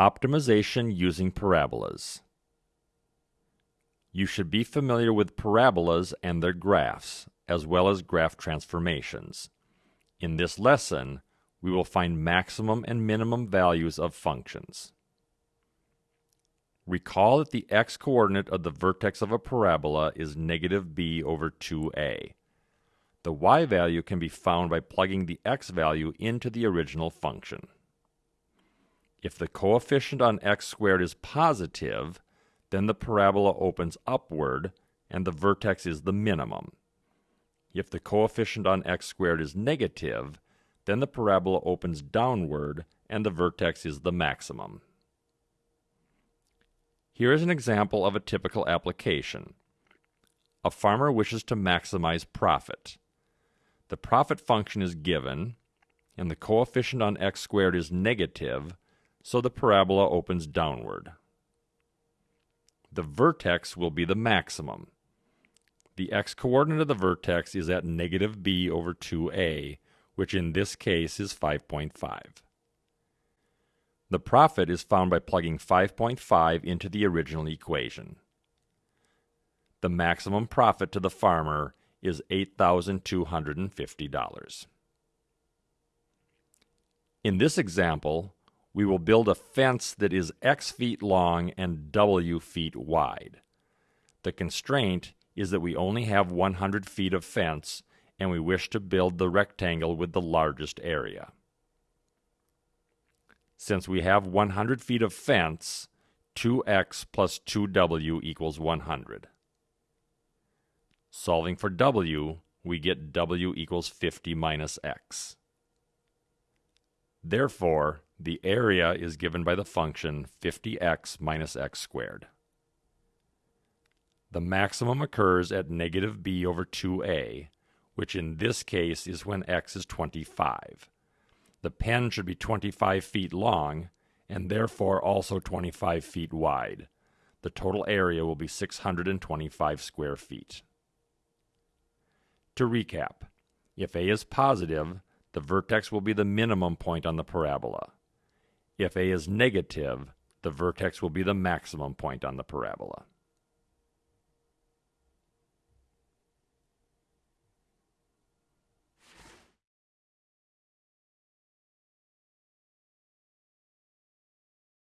Optimization using parabolas. You should be familiar with parabolas and their graphs, as well as graph transformations. In this lesson, we will find maximum and minimum values of functions. Recall that the x-coordinate of the vertex of a parabola is negative b over 2a. The y value can be found by plugging the x value into the original function. If the coefficient on x squared is positive, then the parabola opens upward and the vertex is the minimum. If the coefficient on x squared is negative, then the parabola opens downward and the vertex is the maximum. Here is an example of a typical application. A farmer wishes to maximize profit. The profit function is given, and the coefficient on x squared is negative, so the parabola opens downward. The vertex will be the maximum. The x-coordinate of the vertex is at negative b over 2a, which in this case is 5.5. The profit is found by plugging 5.5 into the original equation. The maximum profit to the farmer is $8,250. In this example, we will build a fence that is x feet long and w feet wide. The constraint is that we only have 100 feet of fence and we wish to build the rectangle with the largest area. Since we have 100 feet of fence, 2x plus 2w equals 100. Solving for w, we get w equals 50 minus x. Therefore, the area is given by the function 50x minus x squared. The maximum occurs at negative b over 2a, which in this case is when x is 25. The pen should be 25 feet long and therefore also 25 feet wide. The total area will be 625 square feet. To recap, if a is positive, the vertex will be the minimum point on the parabola. If A is negative, the vertex will be the maximum point on the parabola.